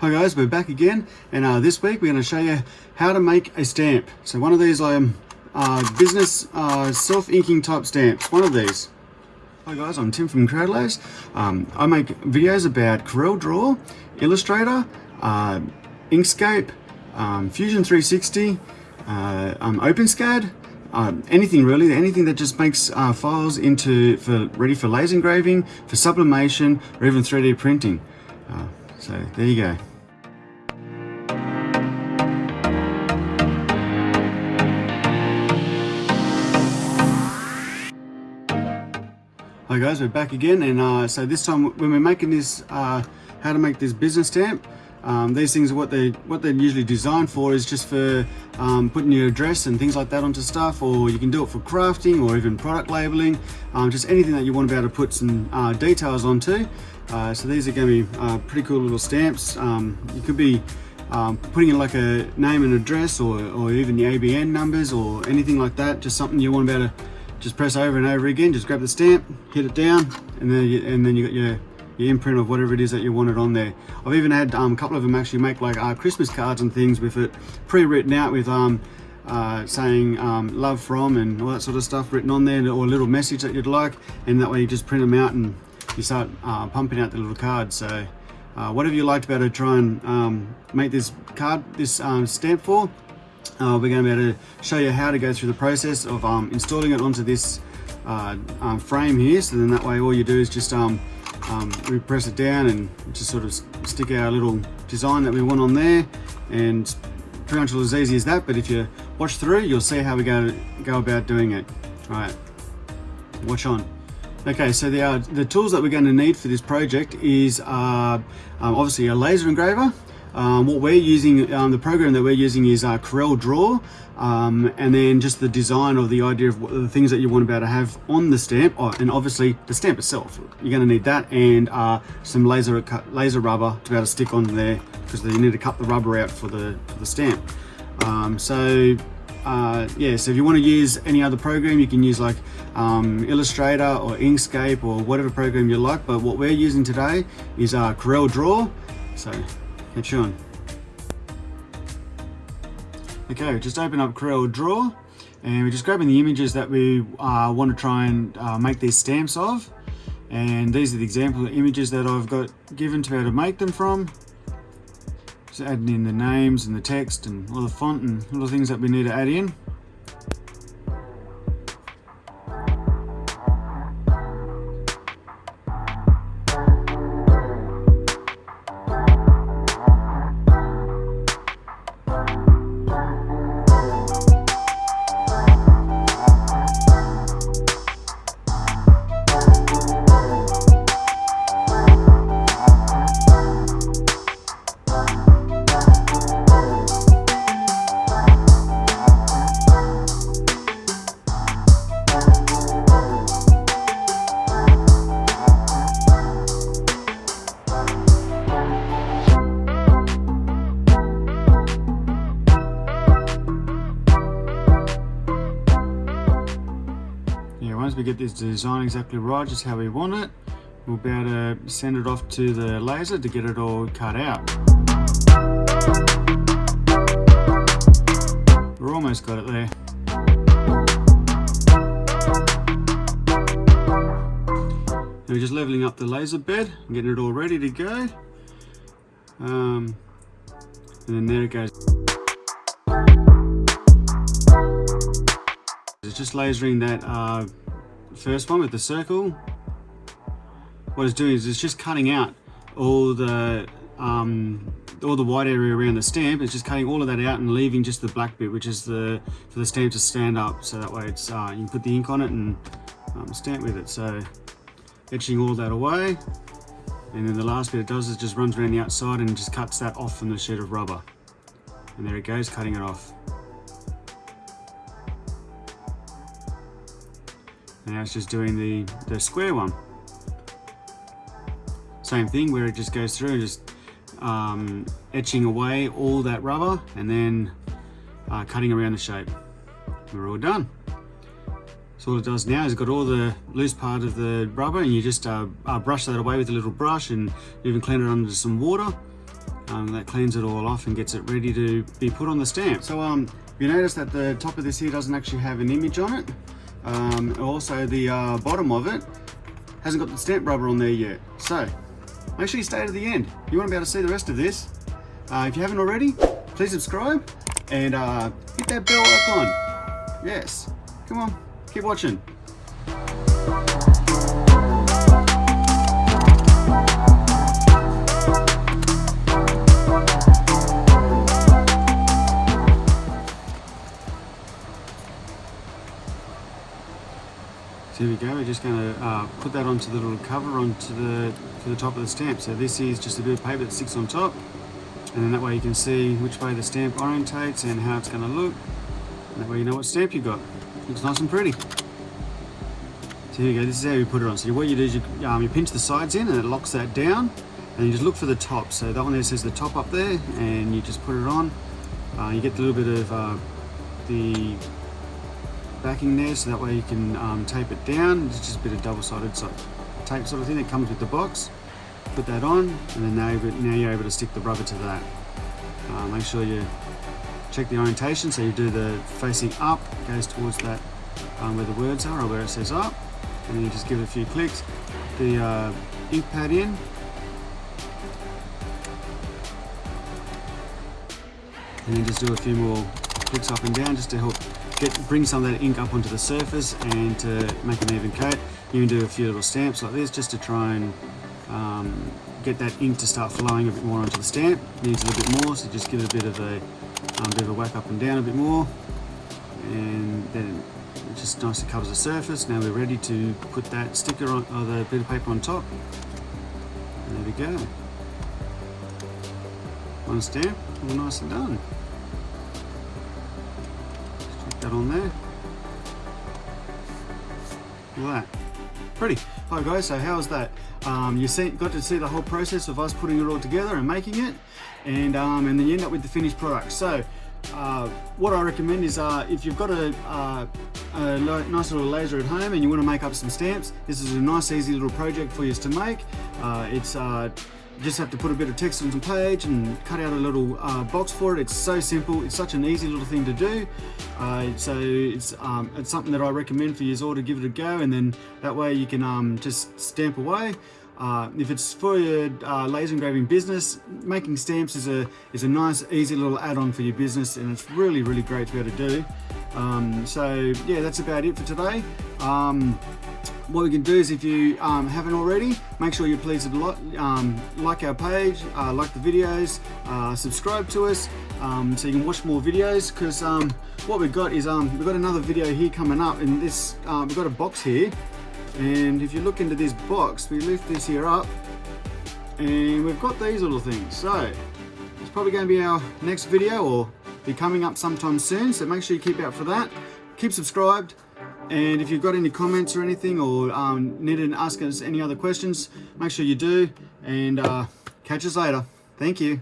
Hi guys, we're back again and uh, this week we're going to show you how to make a stamp. So one of these um, uh, business uh, self-inking type stamps, one of these. Hi guys, I'm Tim from Crowdlace. Um, I make videos about Corel Draw, Illustrator, uh, Inkscape, um, Fusion 360, uh, um, OpenSCAD, uh, anything really, anything that just makes uh, files into for ready for laser engraving, for sublimation, or even 3D printing. Uh, so there you go. Hi guys, we're back again and uh, so this time when we're making this, uh, how to make this business stamp, um, these things are what they what they're usually designed for is just for um, putting your address and things like that onto stuff or you can do it for crafting or even product labeling um, just anything that you want to be able to put some uh, details onto. Uh, so these are going to be uh, pretty cool little stamps. Um, you could be um, putting in like a name and address or, or even the ABN numbers or anything like that just something you want to be able to just press over and over again just grab the stamp hit it down and then you, and then you got your your imprint of whatever it is that you wanted on there. I've even had um, a couple of them actually make like uh, Christmas cards and things with it pre-written out with um, uh, saying um, love from and all that sort of stuff written on there or a little message that you'd like and that way you just print them out and you start uh, pumping out the little cards. So uh, whatever you liked about to try and um, make this card, this um, stamp for, uh, we're going to be able to show you how to go through the process of um, installing it onto this uh, frame here. So then that way all you do is just um, um, we press it down and just sort of stick our little design that we want on there. And pretty much as easy as that but if you watch through you'll see how we go go about doing it. All right. Watch on. Okay so the uh, the tools that we're going to need for this project is uh, um, obviously a laser engraver um, what we're using, um, the program that we're using is uh, Corel Draw, um, and then just the design of the idea of the things that you want to be able to have on the stamp, oh, and obviously the stamp itself. You're going to need that and uh, some laser laser rubber to be able to stick on there because you need to cut the rubber out for the for the stamp. Um, so uh, yeah, so if you want to use any other program, you can use like um, Illustrator or Inkscape or whatever program you like. But what we're using today is uh, Corel Draw. So Okay, just open up Corel Draw and we're just grabbing the images that we uh, want to try and uh, make these stamps of. And these are the example images that I've got given to able to make them from. Just adding in the names and the text and all the font and all the things that we need to add in. We get this design exactly right, just how we want it, we'll be able to send it off to the laser to get it all cut out. We're almost got it there. we're just leveling up the laser bed and getting it all ready to go. Um, and then there it goes. It's just lasering that uh, first one with the circle, what it's doing is it's just cutting out all the um, all the white area around the stamp. It's just cutting all of that out and leaving just the black bit, which is the for the stamp to stand up. So that way it's uh, you can put the ink on it and um, stamp with it. So etching all that away. And then the last bit it does is just runs around the outside and just cuts that off from the sheet of rubber. And there it goes, cutting it off. Now it's just doing the, the square one. Same thing where it just goes through and just um, etching away all that rubber and then uh, cutting around the shape. We're all done. So all it does now is got all the loose part of the rubber and you just uh, uh, brush that away with a little brush and even clean it under some water um, that cleans it all off and gets it ready to be put on the stamp. So um, you notice that the top of this here doesn't actually have an image on it. Um, also the uh, bottom of it hasn't got the stamp rubber on there yet. So make sure you stay to the end. You want to be able to see the rest of this. Uh, if you haven't already, please subscribe and uh, hit that bell icon. Yes, come on, keep watching. So here we go, we're just going to uh, put that onto the little cover onto the, to the top of the stamp. So this is just a bit of paper that sticks on top and then that way you can see which way the stamp orientates and how it's going to look. And that way you know what stamp you got. Looks nice and pretty. So here you go, this is how you put it on. So what you do is you, um, you pinch the sides in and it locks that down and you just look for the top. So that one there says the top up there and you just put it on. Uh, you get a little bit of uh, the backing there so that way you can um, tape it down. It's just a bit of double-sided tape sort of thing that comes with the box. Put that on and then now, now you're able to stick the rubber to that. Uh, make sure you check the orientation so you do the facing up, goes towards that um, where the words are or where it says up and then you just give it a few clicks. The uh, ink pad in and then just do a few more clicks up and down just to help get bring some of that ink up onto the surface and to make an even coat. You can do a few little stamps like this just to try and um, get that ink to start flowing a bit more onto the stamp. Needs a little bit more, so just give it a bit of a um, bit of a whack up and down a bit more, and then it just nicely covers the surface. Now we're ready to put that sticker on, or the bit of paper on top. And there we go. One stamp, all nice and done that on there. Look at that. Pretty. Hi guys, so how's that? Um, you see, got to see the whole process of us putting it all together and making it, and um, and then you end up with the finished product. So, uh, what I recommend is uh, if you've got a, uh, a nice little laser at home and you want to make up some stamps, this is a nice, easy little project for you to make. Uh, it's uh, just have to put a bit of text on the page and cut out a little uh, box for it. It's so simple. It's such an easy little thing to do. Uh, so it's um, it's something that I recommend for you all to give it a go, and then that way you can um, just stamp away. Uh, if it's for your uh, laser engraving business, making stamps is a is a nice, easy little add-on for your business, and it's really, really great to be able to do. Um, so yeah, that's about it for today. Um, what we can do is if you um, haven't already, make sure you please um, like our page, uh, like the videos, uh, subscribe to us um, so you can watch more videos because um, what we've got is um, we've got another video here coming up and this uh, we've got a box here and if you look into this box we lift this here up and we've got these little things so it's probably going to be our next video or be coming up sometime soon so make sure you keep out for that keep subscribed and if you've got any comments or anything or um, need to ask us any other questions, make sure you do. And uh, catch us later. Thank you.